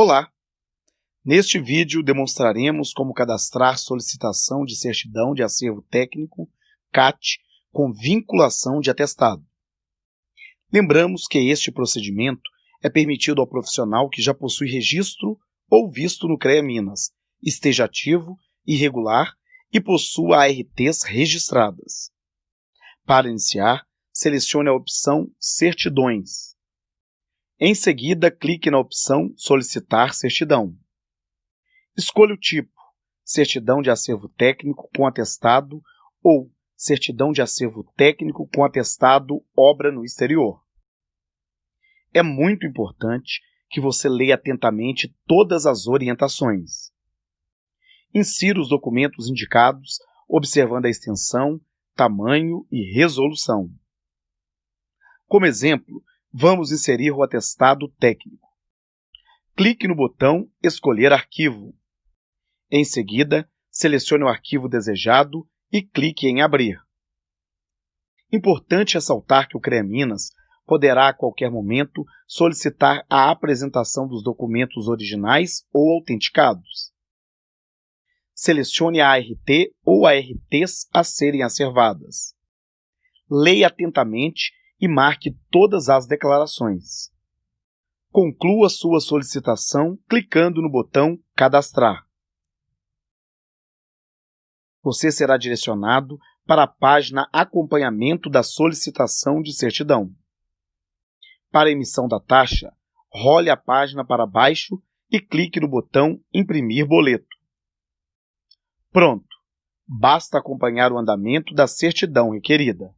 Olá! Neste vídeo demonstraremos como cadastrar solicitação de certidão de acervo técnico, CAT, com vinculação de atestado. Lembramos que este procedimento é permitido ao profissional que já possui registro ou visto no CREA Minas, esteja ativo, irregular e possua ARTs registradas. Para iniciar, selecione a opção Certidões. Em seguida, clique na opção Solicitar certidão. Escolha o tipo, certidão de acervo técnico com atestado ou certidão de acervo técnico com atestado obra no exterior. É muito importante que você leia atentamente todas as orientações. Insira os documentos indicados, observando a extensão, tamanho e resolução. Como exemplo, vamos inserir o atestado técnico. Clique no botão Escolher arquivo. Em seguida, selecione o arquivo desejado e clique em Abrir. Importante ressaltar que o CREA Minas poderá a qualquer momento solicitar a apresentação dos documentos originais ou autenticados. Selecione a ART ou ARTs a serem acervadas. Leia atentamente e marque todas as declarações. Conclua sua solicitação clicando no botão Cadastrar. Você será direcionado para a página Acompanhamento da solicitação de certidão. Para emissão da taxa, role a página para baixo e clique no botão Imprimir boleto. Pronto! Basta acompanhar o andamento da certidão requerida.